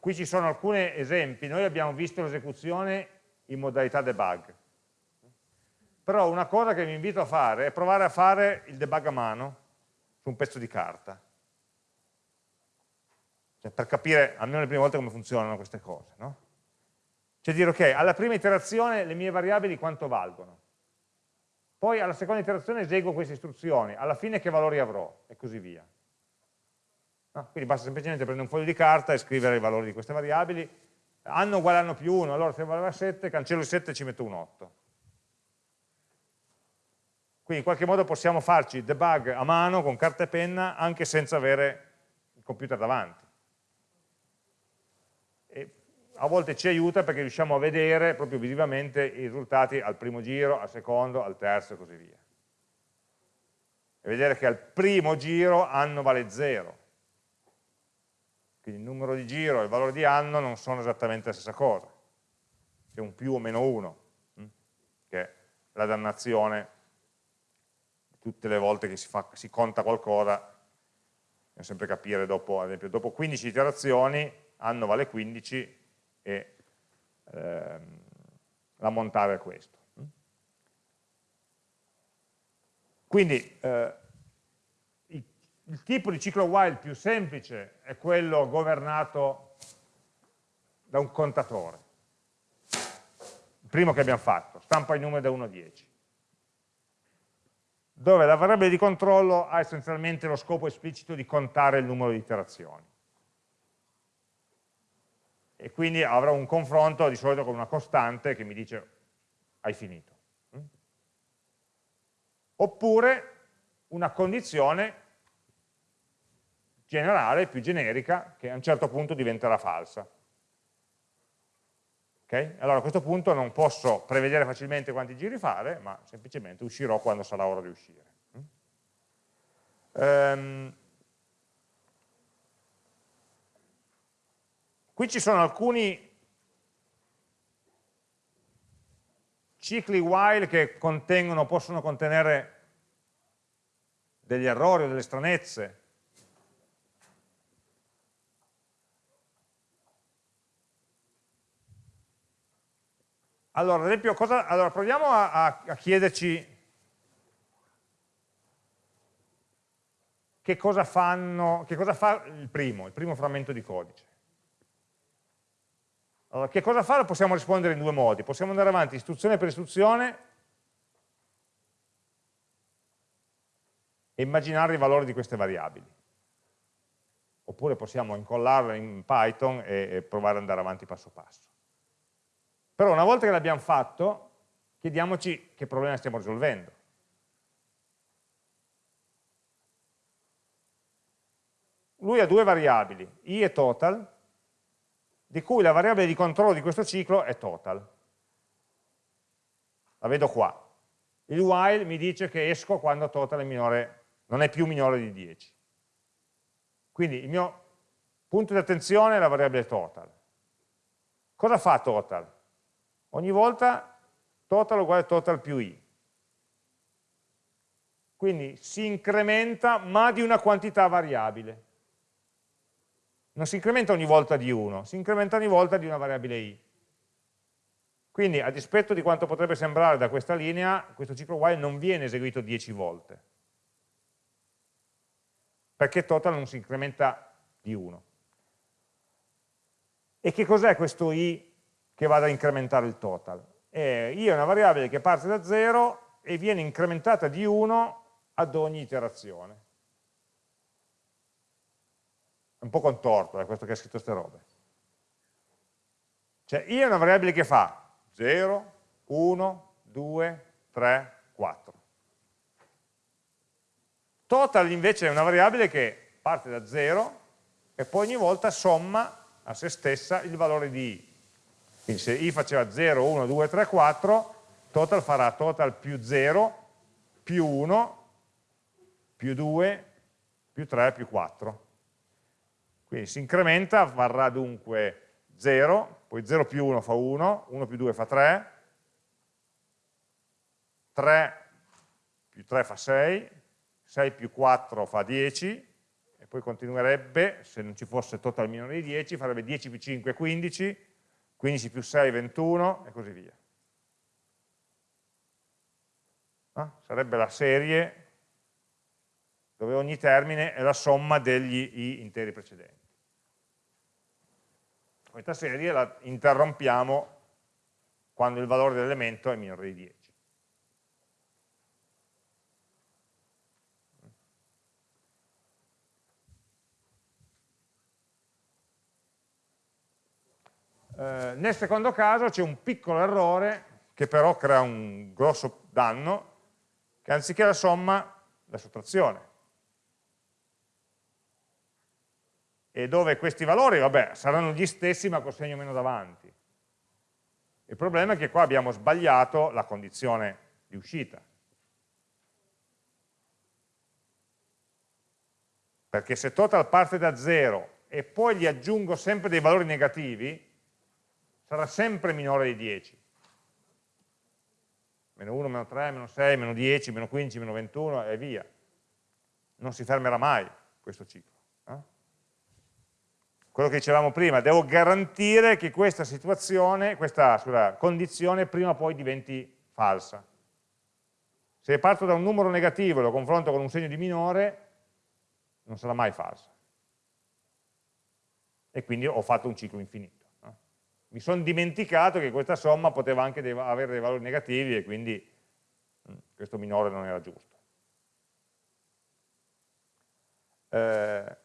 Qui ci sono alcuni esempi, noi abbiamo visto l'esecuzione in modalità debug, però una cosa che vi invito a fare è provare a fare il debug a mano su un pezzo di carta, cioè per capire almeno le prime volte come funzionano queste cose. No? Cioè dire, ok, alla prima iterazione le mie variabili quanto valgono, poi alla seconda iterazione eseguo queste istruzioni, alla fine che valori avrò, e così via. No? Quindi basta semplicemente prendere un foglio di carta e scrivere i valori di queste variabili, anno uguale anno più 1, allora se valeva 7, cancello il 7 e ci metto un 8. Quindi in qualche modo possiamo farci debug a mano con carta e penna anche senza avere il computer davanti. E a volte ci aiuta perché riusciamo a vedere proprio visivamente i risultati al primo giro, al secondo, al terzo e così via. E vedere che al primo giro anno vale 0, quindi il numero di giro e il valore di anno non sono esattamente la stessa cosa. C'è un più o meno 1, hm? che è la dannazione tutte le volte che si, fa, si conta qualcosa, bisogna sempre capire dopo, ad esempio, dopo 15 iterazioni, anno vale 15 e ehm, l'ammontare è questo. Hm? Quindi eh, il tipo di ciclo while più semplice è quello governato da un contatore. Il primo che abbiamo fatto, stampa i numeri da 1 a 10. Dove la variabile di controllo ha essenzialmente lo scopo esplicito di contare il numero di iterazioni. e quindi avrò un confronto di solito con una costante che mi dice hai finito. Mm? Oppure una condizione generale, più generica, che a un certo punto diventerà falsa. Okay? Allora a questo punto non posso prevedere facilmente quanti giri fare, ma semplicemente uscirò quando sarà ora di uscire. Um, qui ci sono alcuni cicli while che possono contenere degli errori o delle stranezze. Allora, ad esempio, cosa, allora proviamo a, a, a chiederci che cosa, fanno, che cosa fa il primo, il primo frammento di codice. Allora, che cosa fa? Lo possiamo rispondere in due modi. Possiamo andare avanti istruzione per istruzione e immaginare i valori di queste variabili. Oppure possiamo incollarle in Python e, e provare ad andare avanti passo passo. Però una volta che l'abbiamo fatto, chiediamoci che problema stiamo risolvendo. lui ha due variabili, i e total, di cui la variabile di controllo di questo ciclo è total. La vedo qua. Il while mi dice che esco quando total è minore, non è più minore di 10. Quindi il mio punto di attenzione è la variabile total. Cosa fa total? Ogni volta total uguale total più i. Quindi si incrementa ma di una quantità variabile non si incrementa ogni volta di 1, si incrementa ogni volta di una variabile i. Quindi, a dispetto di quanto potrebbe sembrare da questa linea, questo ciclo while non viene eseguito 10 volte, perché total non si incrementa di 1. E che cos'è questo i che vada a incrementare il total? Eh, i è una variabile che parte da 0 e viene incrementata di 1 ad ogni iterazione è un po' contorto, è questo che ha scritto queste robe. Cioè i è una variabile che fa 0, 1, 2, 3, 4. Total invece è una variabile che parte da 0 e poi ogni volta somma a se stessa il valore di i. Quindi se i faceva 0, 1, 2, 3, 4, total farà total più 0, più 1, più 2, più 3, più 4. Quindi si incrementa, varrà dunque 0, poi 0 più 1 fa 1, 1 più 2 fa 3, 3 più 3 fa 6, 6 più 4 fa 10, e poi continuerebbe, se non ci fosse total minore di 10, farebbe 10 più 5 15, 15 più 6 21 e così via. Ah, sarebbe la serie dove ogni termine è la somma degli i interi precedenti. Questa serie la interrompiamo quando il valore dell'elemento è minore di 10. Eh, nel secondo caso c'è un piccolo errore che però crea un grosso danno, che anziché la somma, la sottrazione. e dove questi valori, vabbè, saranno gli stessi ma con segno meno davanti. Il problema è che qua abbiamo sbagliato la condizione di uscita. Perché se total parte da 0 e poi gli aggiungo sempre dei valori negativi, sarà sempre minore di 10. Meno 1, meno 3, meno 6, meno 10, meno 15, meno 21 e via. Non si fermerà mai questo ciclo quello che dicevamo prima, devo garantire che questa situazione, questa scusa, condizione prima o poi diventi falsa. Se parto da un numero negativo e lo confronto con un segno di minore, non sarà mai falsa. E quindi ho fatto un ciclo infinito. Mi sono dimenticato che questa somma poteva anche avere dei valori negativi e quindi mm, questo minore non era giusto. Eh,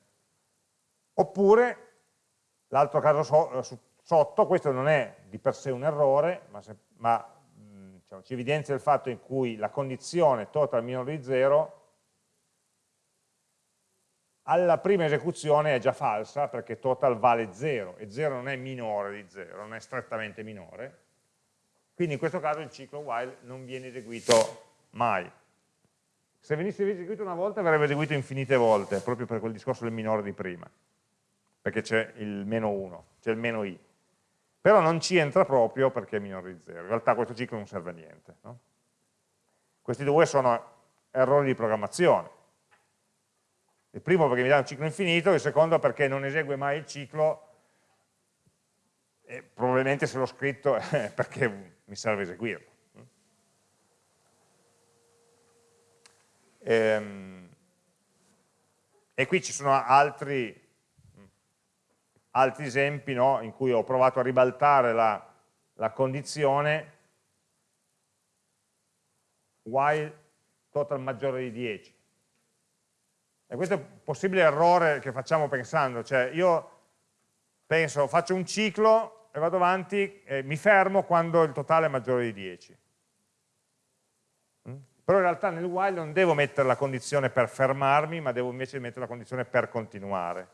oppure L'altro caso so, eh, sotto, questo non è di per sé un errore, ma, se, ma mh, diciamo, ci evidenzia il fatto in cui la condizione total minore di 0 alla prima esecuzione è già falsa perché total vale 0 e 0 non è minore di 0, non è strettamente minore, quindi in questo caso il ciclo while non viene eseguito mai. Se venisse eseguito una volta verrebbe eseguito infinite volte, proprio per quel discorso del minore di prima, perché c'è il meno 1, c'è il meno i. Però non ci entra proprio perché è minore di 0, in realtà questo ciclo non serve a niente. No? Questi due sono errori di programmazione, il primo perché mi dà un ciclo infinito, il secondo perché non esegue mai il ciclo e probabilmente se l'ho scritto è perché mi serve eseguirlo. E, ehm, e qui ci sono altri, altri esempi no, in cui ho provato a ribaltare la, la condizione while total maggiore di 10 e questo è un possibile errore che facciamo pensando, cioè io penso, faccio un ciclo e vado avanti e mi fermo quando il totale è maggiore di 10. Mm? Però in realtà nel while non devo mettere la condizione per fermarmi, ma devo invece mettere la condizione per continuare.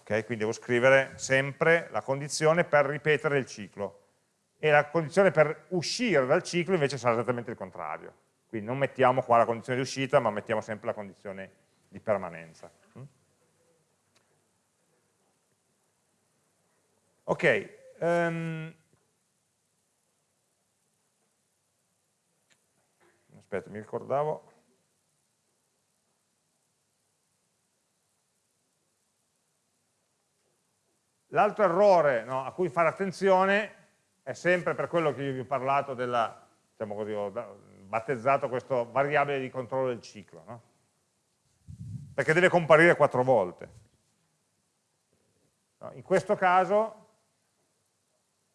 Okay? Quindi devo scrivere sempre la condizione per ripetere il ciclo. E la condizione per uscire dal ciclo invece sarà esattamente il contrario. Quindi non mettiamo qua la condizione di uscita, ma mettiamo sempre la condizione di permanenza. Mm? Ok, um, aspetta, mi ricordavo. L'altro errore no, a cui fare attenzione è sempre per quello che io vi ho parlato della, diciamo così, battezzato questo variabile di controllo del ciclo, no? perché deve comparire quattro volte. No, in questo caso,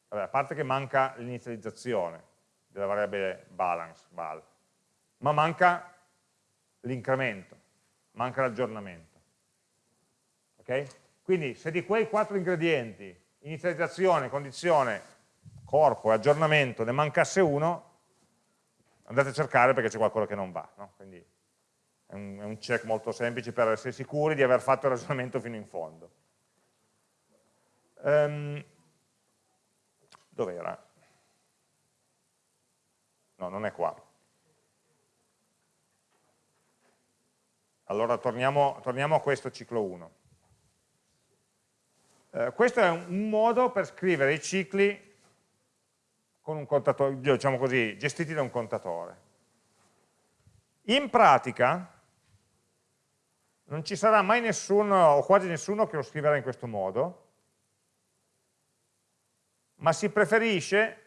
vabbè, a parte che manca l'inizializzazione della variabile balance, val, ma manca l'incremento, manca l'aggiornamento. Okay? Quindi se di quei quattro ingredienti, inizializzazione, condizione, corpo e aggiornamento, ne mancasse uno, andate a cercare perché c'è qualcosa che non va. No? Quindi è un, è un, check molto semplice per essere sicuri di aver fatto il ragionamento fino in fondo. Um, Dov'era? No, non è qua. Allora torniamo, torniamo a questo ciclo 1. Eh, questo è un modo per scrivere i cicli con un contatore, diciamo così, gestiti da un contatore. In pratica non ci sarà mai nessuno, o quasi nessuno, che lo scriverà in questo modo, ma si preferisce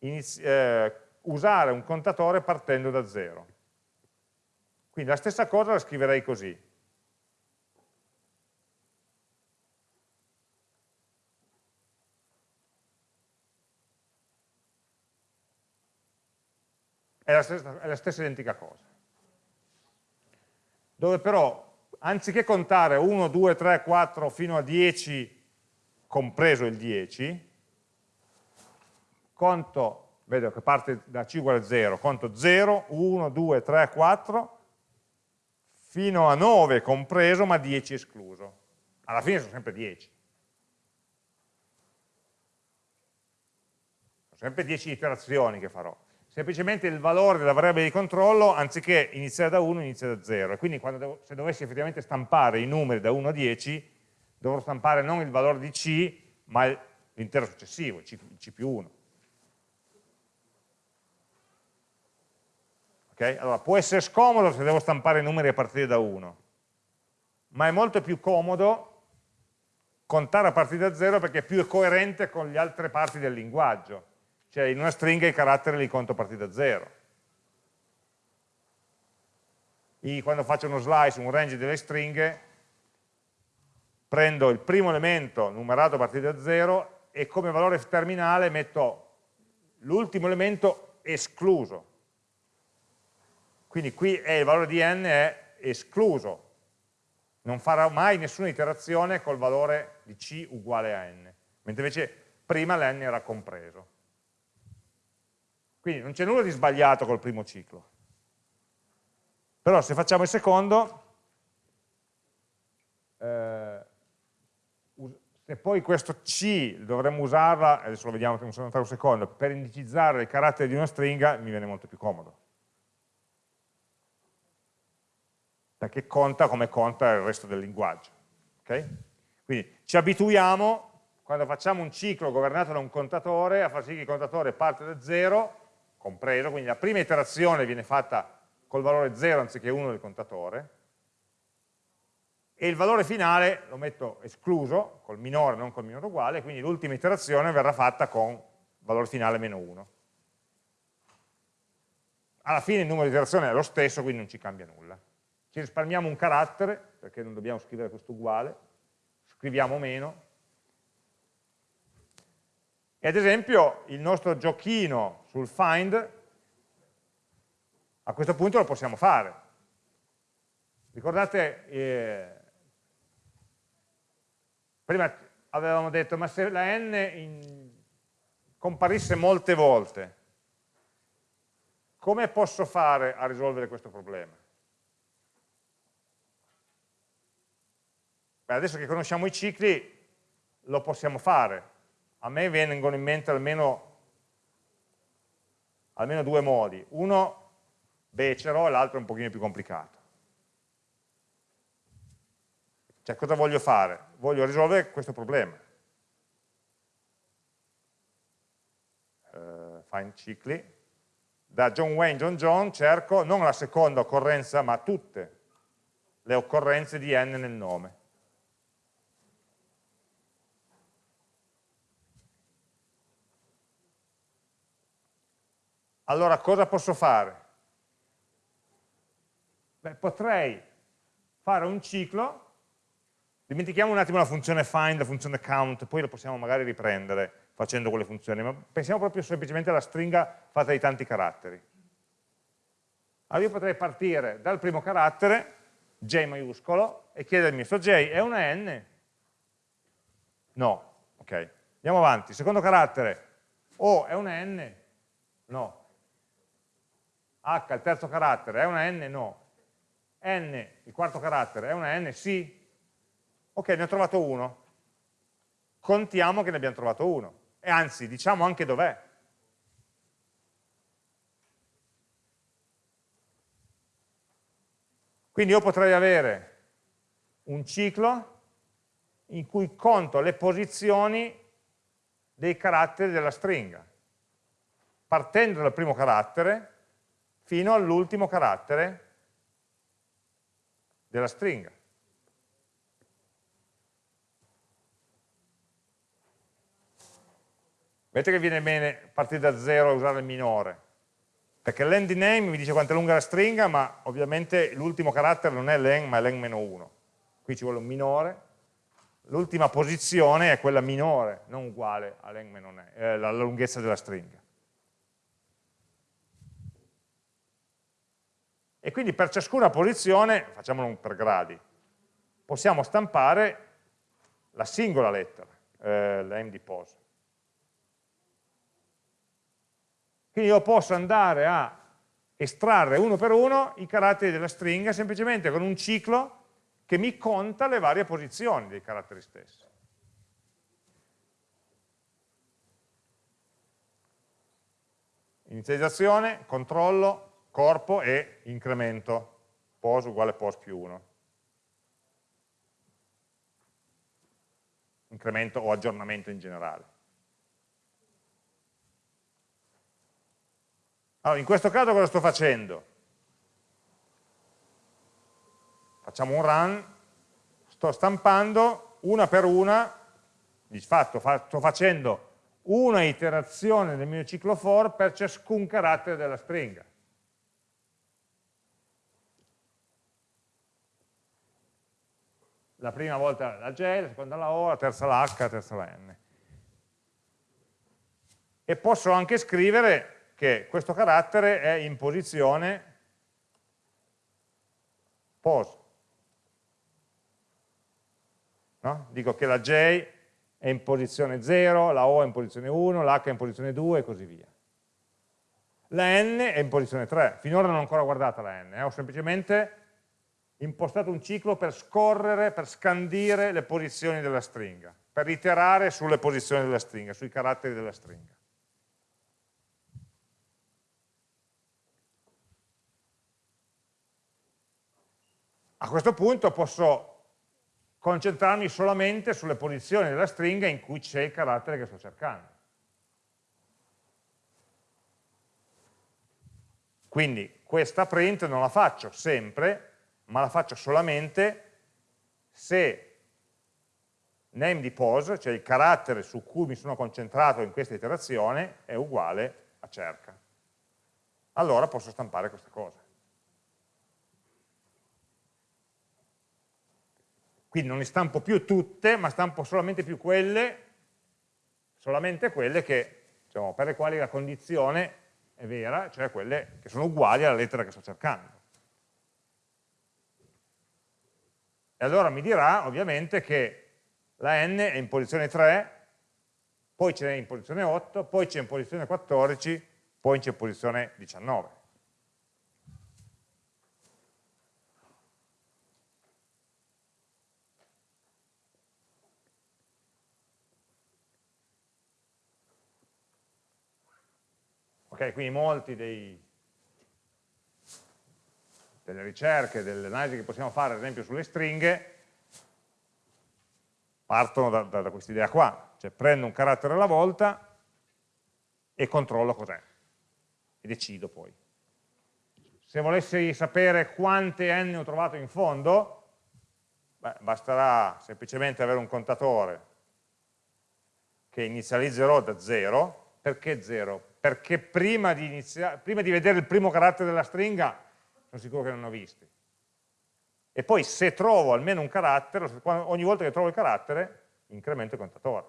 eh, usare un contatore partendo da zero. Quindi la stessa cosa la scriverei così. È la stessa, è la stessa identica cosa. Dove però, anziché contare 1, 2, 3, 4 fino a 10, compreso il 10, conto, vedo che parte da c uguale a 0, conto 0, 1, 2, 3, 4, fino a 9 compreso, ma 10 escluso. Alla fine sono sempre 10. Sono sempre 10 iterazioni che farò semplicemente il valore della variabile di controllo, anziché iniziare da 1, inizia da 0. E quindi devo, se dovessi effettivamente stampare i numeri da 1 a 10, dovrò stampare non il valore di C, ma l'intero successivo, C, C più 1. Okay? Allora, può essere scomodo se devo stampare i numeri a partire da 1, ma è molto più comodo contare a partire da 0 perché è più coerente con le altre parti del linguaggio cioè in una stringa i caratteri li conto a partire da zero. I, quando faccio uno slice, un range delle stringhe, prendo il primo elemento numerato a partire da zero e come valore terminale metto l'ultimo elemento escluso. Quindi qui è il valore di n è escluso, non farà mai nessuna iterazione col valore di c uguale a n, mentre invece prima l'n era compreso. Quindi non c'è nulla di sbagliato col primo ciclo. Però se facciamo il secondo, eh, se poi questo C dovremmo usarla, adesso lo vediamo un secondo, per indicizzare il carattere di una stringa, mi viene molto più comodo. Perché conta come conta il resto del linguaggio. Okay? Quindi ci abituiamo, quando facciamo un ciclo governato da un contatore, a far sì che il contatore parte da 0, compreso, quindi la prima iterazione viene fatta col valore 0 anziché 1 del contatore, e il valore finale lo metto escluso, col minore non col minore uguale, quindi l'ultima iterazione verrà fatta con valore finale meno 1. Alla fine il numero di iterazioni è lo stesso, quindi non ci cambia nulla. Ci risparmiamo un carattere, perché non dobbiamo scrivere questo uguale, scriviamo meno. E ad esempio il nostro giochino sul find, a questo punto lo possiamo fare. Ricordate, eh, Prima avevamo detto, ma se la n in, comparisse molte volte, come posso fare a risolvere questo problema? Beh, adesso che conosciamo i cicli, lo possiamo fare. A me vengono in mente almeno, almeno due modi. Uno becero e l'altro un pochino più complicato. Cioè cosa voglio fare? Voglio risolvere questo problema. Uh, find cicli. Da John Wayne, John John cerco non la seconda occorrenza ma tutte le occorrenze di n nel nome. Allora cosa posso fare? Beh, potrei fare un ciclo Dimentichiamo un attimo la funzione find, la funzione count, poi lo possiamo magari riprendere facendo quelle funzioni, ma pensiamo proprio semplicemente alla stringa fatta di tanti caratteri. Allora io potrei partire dal primo carattere, J maiuscolo, e chiedermi, sto J è una N? No, ok. Andiamo avanti, secondo carattere, O è una N? No. H, il terzo carattere, è una N? No. N, il quarto carattere, è una N? Sì. Ok, ne ho trovato uno. Contiamo che ne abbiamo trovato uno. E anzi, diciamo anche dov'è. Quindi io potrei avere un ciclo in cui conto le posizioni dei caratteri della stringa, partendo dal primo carattere fino all'ultimo carattere della stringa. Vedete che viene bene partire da zero e usare il minore, perché l'end name mi dice quanto è lunga la stringa, ma ovviamente l'ultimo carattere non è len, ma è len-1. Qui ci vuole un minore, l'ultima posizione è quella minore, non uguale alla eh, lunghezza della stringa. E quindi per ciascuna posizione, facciamolo per gradi, possiamo stampare la singola lettera, eh, l'end di pose. Quindi io posso andare a estrarre uno per uno i caratteri della stringa semplicemente con un ciclo che mi conta le varie posizioni dei caratteri stessi. Inizializzazione, controllo, corpo e incremento, pos uguale pos più 1. Incremento o aggiornamento in generale. Allora, in questo caso cosa sto facendo? Facciamo un run, sto stampando una per una, di fatto sto facendo una iterazione del mio ciclo for per ciascun carattere della stringa. La prima volta la J, la seconda la O, la terza la H, la terza la N. E posso anche scrivere che questo carattere è in posizione pos. No? Dico che la J è in posizione 0, la O è in posizione 1, l'H è in posizione 2 e così via. La N è in posizione 3, finora non ho ancora guardata la N, eh? ho semplicemente impostato un ciclo per scorrere, per scandire le posizioni della stringa, per iterare sulle posizioni della stringa, sui caratteri della stringa. A questo punto posso concentrarmi solamente sulle posizioni della stringa in cui c'è il carattere che sto cercando. Quindi questa print non la faccio sempre, ma la faccio solamente se name di pose, cioè il carattere su cui mi sono concentrato in questa iterazione, è uguale a cerca. Allora posso stampare questa cosa. Quindi non ne stampo più tutte, ma stampo solamente più quelle, solamente quelle che, diciamo, per le quali la condizione è vera, cioè quelle che sono uguali alla lettera che sto cercando. E allora mi dirà ovviamente che la n è in posizione 3, poi c'è in posizione 8, poi c'è in posizione 14, poi c'è in posizione 19. Ok, quindi molti dei, delle ricerche, delle analisi che possiamo fare ad esempio sulle stringhe partono da, da, da questa idea qua, cioè prendo un carattere alla volta e controllo cos'è e decido poi. Se volessi sapere quante n ho trovato in fondo, beh, basterà semplicemente avere un contatore che inizializzerò da 0, perché 0? perché prima di, prima di vedere il primo carattere della stringa sono sicuro che non ho visti. E poi se trovo almeno un carattere, ogni volta che trovo il carattere, incremento il contatore.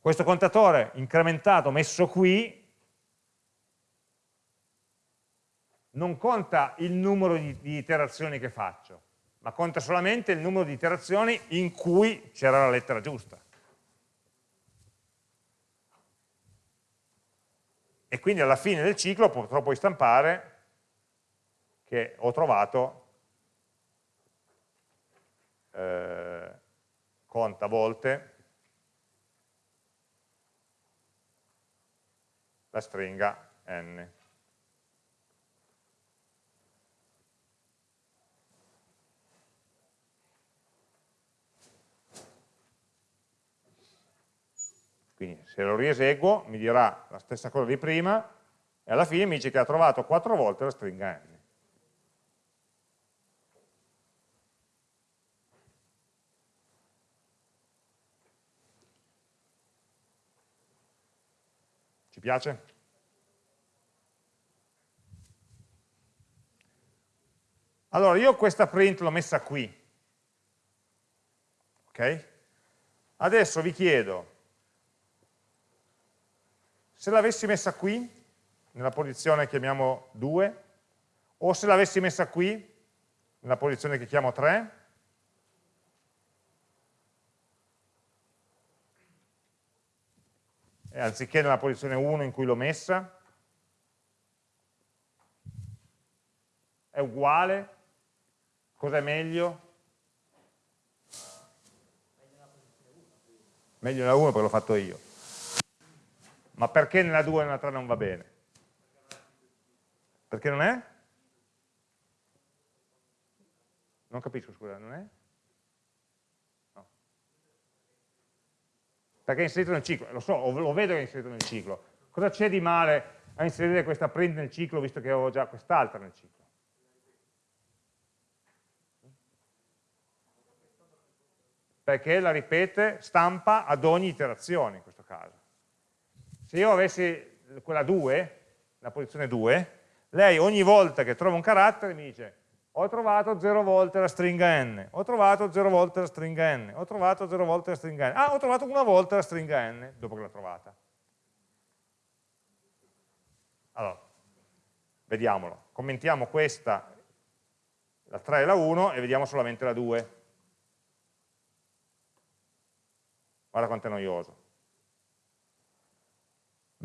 Questo contatore incrementato messo qui non conta il numero di, di iterazioni che faccio, ma conta solamente il numero di iterazioni in cui c'era la lettera giusta. E quindi alla fine del ciclo potrò poi stampare che ho trovato eh, conta volte la stringa n. Quindi se lo rieseguo mi dirà la stessa cosa di prima e alla fine mi dice che ha trovato quattro volte la stringa n. Ci piace? Allora, io questa print l'ho messa qui. Ok? Adesso vi chiedo se l'avessi messa qui, nella posizione che chiamiamo 2, o se l'avessi messa qui, nella posizione che chiamo 3, e anziché nella posizione 1 in cui l'ho messa, è uguale, cos'è meglio? Meglio nella 1 perché l'ho fatto io. Ma perché nella 2 e nella 3 non va bene? Perché non è? Non capisco, scusa, non è? No. Perché è inserito nel ciclo, lo so, lo vedo che è inserito nel ciclo. Cosa c'è di male a inserire questa print nel ciclo visto che ho già quest'altra nel ciclo? Perché la ripete, stampa ad ogni iterazione in questo caso se io avessi quella 2, la posizione 2, lei ogni volta che trova un carattere mi dice ho trovato 0 volte la stringa n, ho trovato 0 volte la stringa n, ho trovato 0 volte la stringa n, ah ho trovato una volta la stringa n dopo che l'ho trovata. Allora, vediamolo, commentiamo questa la 3 e la 1 e vediamo solamente la 2. Guarda quanto è noioso.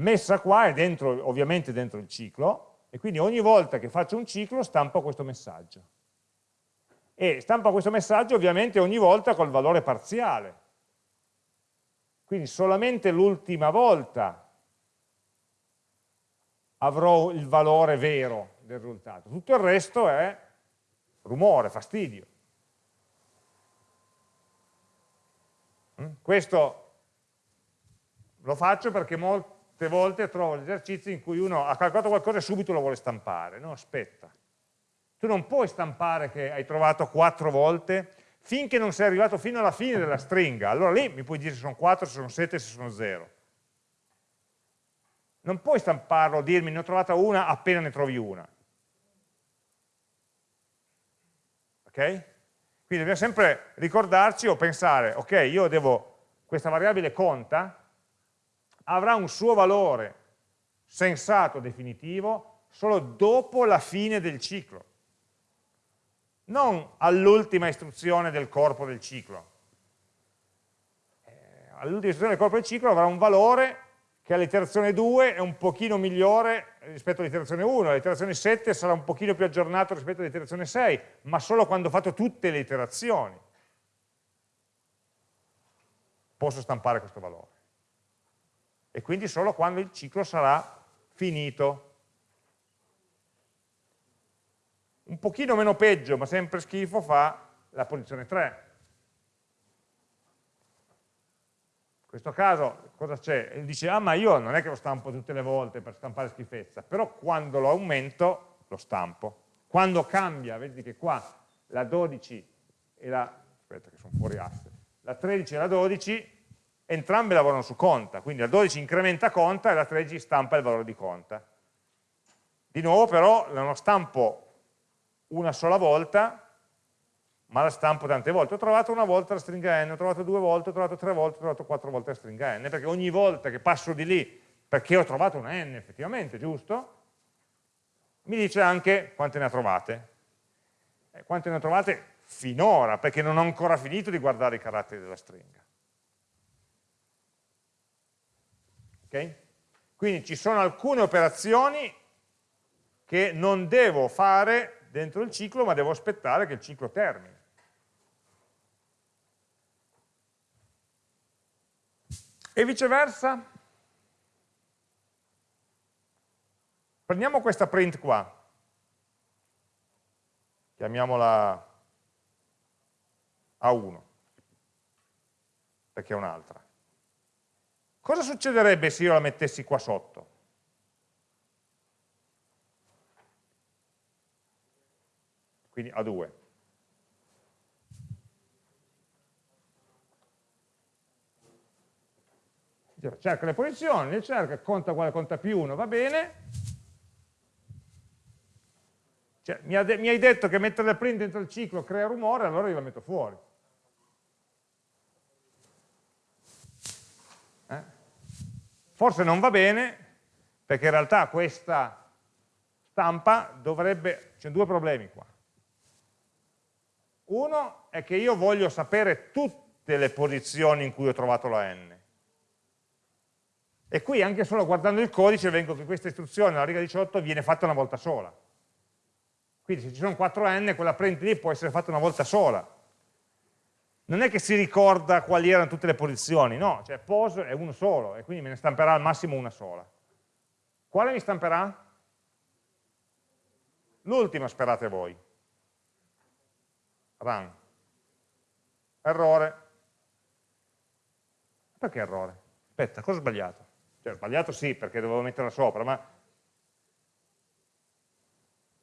Messa qua è dentro, ovviamente dentro il ciclo, e quindi ogni volta che faccio un ciclo stampo questo messaggio. E stampa questo messaggio ovviamente ogni volta col valore parziale. Quindi solamente l'ultima volta avrò il valore vero del risultato. Tutto il resto è rumore, fastidio. Mm? Questo lo faccio perché molte volte trovo gli esercizi in cui uno ha calcolato qualcosa e subito lo vuole stampare. No, aspetta. Tu non puoi stampare che hai trovato quattro volte finché non sei arrivato fino alla fine della stringa. Allora lì mi puoi dire se sono 4, se sono 7, se sono 0 non puoi stamparlo, dirmi ne ho trovata una appena ne trovi una. Ok? Quindi dobbiamo sempre ricordarci o pensare, ok, io devo, questa variabile conta, avrà un suo valore sensato, definitivo, solo dopo la fine del ciclo, non all'ultima istruzione del corpo del ciclo. Eh, all'ultima istruzione del corpo del ciclo avrà un valore che all'iterazione 2 è un pochino migliore rispetto all'iterazione 1, l'iterazione 7 sarà un pochino più aggiornato rispetto all'iterazione 6, ma solo quando ho fatto tutte le iterazioni posso stampare questo valore. E quindi solo quando il ciclo sarà finito. Un pochino meno peggio, ma sempre schifo, fa la posizione 3. In questo caso cosa c'è? Dice, ah ma io non è che lo stampo tutte le volte per stampare schifezza, però quando lo aumento lo stampo. Quando cambia, vedi che qua la 12 e la, aspetta che sono fuori asse, la 13 e la 12, entrambe lavorano su conta, quindi la 12 incrementa conta e la 13 stampa il valore di conta. Di nuovo però non stampo una sola volta, ma la stampo tante volte. Ho trovato una volta la stringa n, ho trovato due volte, ho trovato tre volte, ho trovato quattro volte la stringa n, perché ogni volta che passo di lì, perché ho trovato una n effettivamente, giusto? Mi dice anche quante ne ha trovate. Eh, quante ne ho trovate finora, perché non ho ancora finito di guardare i caratteri della stringa. Ok? Quindi ci sono alcune operazioni che non devo fare dentro il ciclo, ma devo aspettare che il ciclo termini. E viceversa? Prendiamo questa print qua, chiamiamola A1, perché è un'altra. Cosa succederebbe se io la mettessi qua sotto? Quindi A2. cerca le posizioni, le cerca, conta quale conta più 1, va bene. Cioè, mi, ha mi, hai detto che mettere le print dentro il ciclo crea rumore, allora io la metto fuori. Forse non va bene, perché in realtà questa stampa dovrebbe... C'è due problemi qua. Uno è che io voglio sapere tutte le posizioni in cui ho trovato la n. E qui anche solo guardando il codice vengo che questa istruzione alla riga 18 viene fatta una volta sola. Quindi se ci sono 4n, quella print lì può essere fatta una volta sola. Non è che si ricorda quali erano tutte le posizioni, no, cioè pose è uno solo e quindi me ne stamperà al massimo una sola. Quale mi stamperà? L'ultima sperate voi. Run. Errore. Perché errore? Aspetta, cosa ho sbagliato? Cioè, sbagliato sì, perché dovevo metterla sopra, ma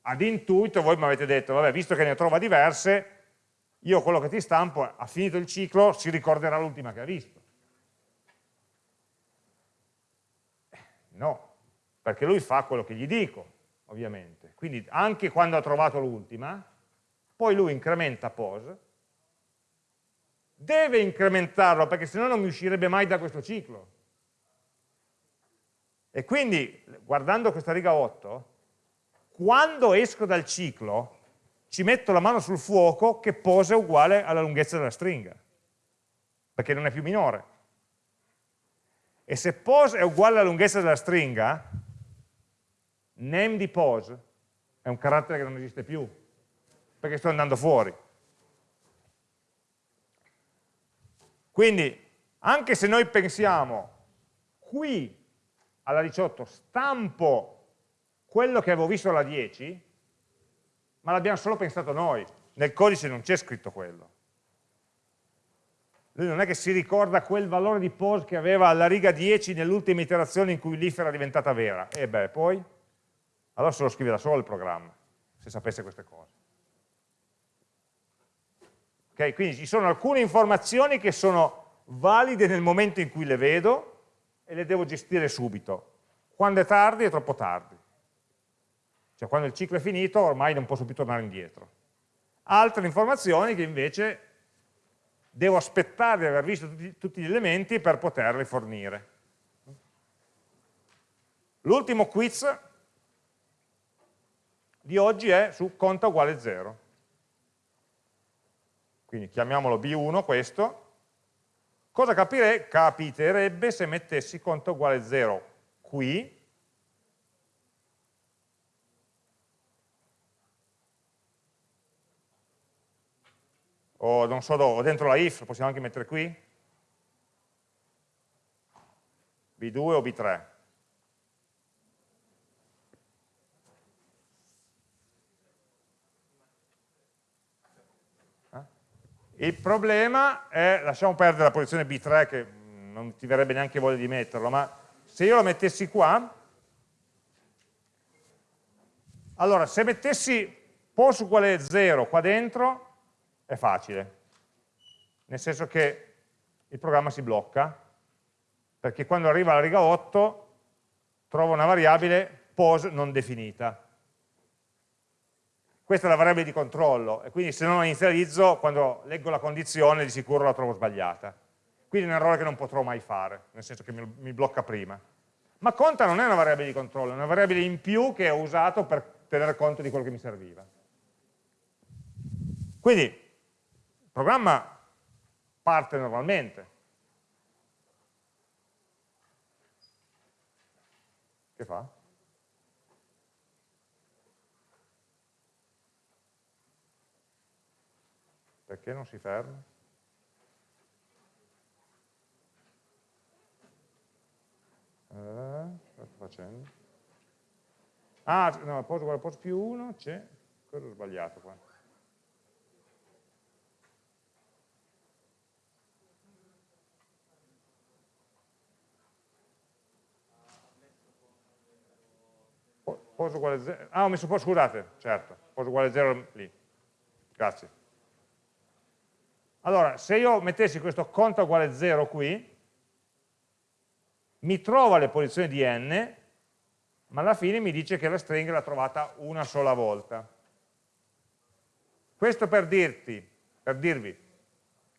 ad intuito voi mi avete detto, vabbè, visto che ne trova diverse, io quello che ti stampo, ha finito il ciclo, si ricorderà l'ultima che ha visto. No, perché lui fa quello che gli dico, ovviamente. Quindi anche quando ha trovato l'ultima, poi lui incrementa pos, deve incrementarlo perché sennò non mi uscirebbe mai da questo ciclo. E quindi, guardando questa riga 8, quando esco dal ciclo, ci metto la mano sul fuoco che pose è uguale alla lunghezza della stringa, perché non è più minore. E se pose è uguale alla lunghezza della stringa, name di pose è un carattere che non esiste più, perché sto andando fuori. Quindi, anche se noi pensiamo, qui alla 18 stampo quello che avevo visto alla 10, ma l'abbiamo solo pensato noi, nel codice non c'è scritto quello. Lui non è che si ricorda quel valore di pose che aveva alla riga 10 nell'ultima iterazione in cui l'if era diventata vera. E beh, poi? Allora se lo scrive da solo il programma, se sapesse queste cose. Okay? Quindi ci sono alcune informazioni che sono valide nel momento in cui le vedo e le devo gestire subito. Quando è tardi è troppo tardi. Cioè quando il ciclo è finito ormai non posso più tornare indietro. Altre informazioni che invece devo aspettare di aver visto tutti, tutti gli elementi per poterli fornire. L'ultimo quiz di oggi è su conta uguale 0. Quindi chiamiamolo B1 questo. Cosa capire, capiterebbe se mettessi conta uguale 0 qui o non so dove, dentro la if, possiamo anche mettere qui, B2 o B3. Eh? Il problema è, lasciamo perdere la posizione B3 che non ti verrebbe neanche voglia di metterlo, ma se io lo mettessi qua, allora se mettessi pos uguale 0 qua dentro, è facile, nel senso che il programma si blocca, perché quando arriva alla riga 8 trova una variabile pos non definita. Questa è la variabile di controllo, e quindi se non la inizializzo, quando leggo la condizione di sicuro la trovo sbagliata. Quindi è un errore che non potrò mai fare, nel senso che mi blocca prima. Ma conta non è una variabile di controllo, è una variabile in più che ho usato per tenere conto di quello che mi serviva. Quindi programma parte normalmente. Che fa? Perché non si ferma? Eh, cosa sto facendo? Ah, no, uguale posto più 1, c'è, cosa ho sbagliato qua? Poso uguale 0, ah ho messo posto, scusate, certo, poso uguale 0 lì, grazie. Allora, se io mettessi questo conto uguale 0 qui, mi trova le posizioni di n, ma alla fine mi dice che la stringa l'ha trovata una sola volta. Questo per, dirti, per dirvi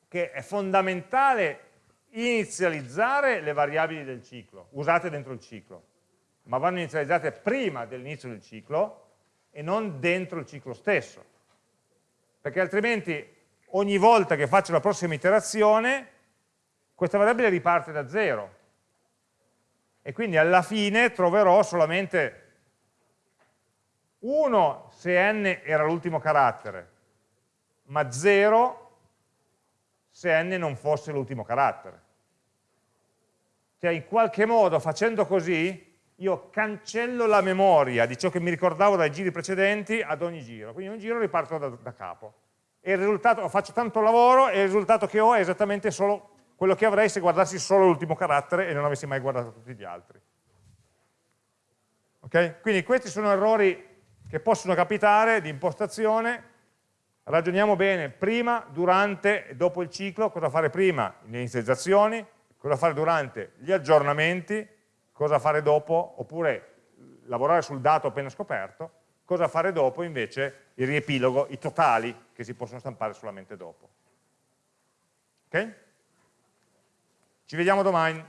che è fondamentale inizializzare le variabili del ciclo, usate dentro il ciclo ma vanno inizializzate prima dell'inizio del ciclo e non dentro il ciclo stesso. Perché altrimenti ogni volta che faccio la prossima iterazione, questa variabile riparte da zero. E quindi alla fine troverò solamente 1 se n era l'ultimo carattere, ma 0 se n non fosse l'ultimo carattere. Cioè in qualche modo facendo così io cancello la memoria di ciò che mi ricordavo dai giri precedenti ad ogni giro, quindi ogni giro riparto da, da capo. E il risultato, faccio tanto lavoro e il risultato che ho è esattamente solo quello che avrei se guardassi solo l'ultimo carattere e non avessi mai guardato tutti gli altri. Okay? Quindi questi sono errori che possono capitare di impostazione, ragioniamo bene prima, durante e dopo il ciclo, cosa fare prima, le inizializzazioni, cosa fare durante gli aggiornamenti, cosa fare dopo, oppure lavorare sul dato appena scoperto, cosa fare dopo invece il riepilogo, i totali che si possono stampare solamente dopo. Ok? Ci vediamo domani.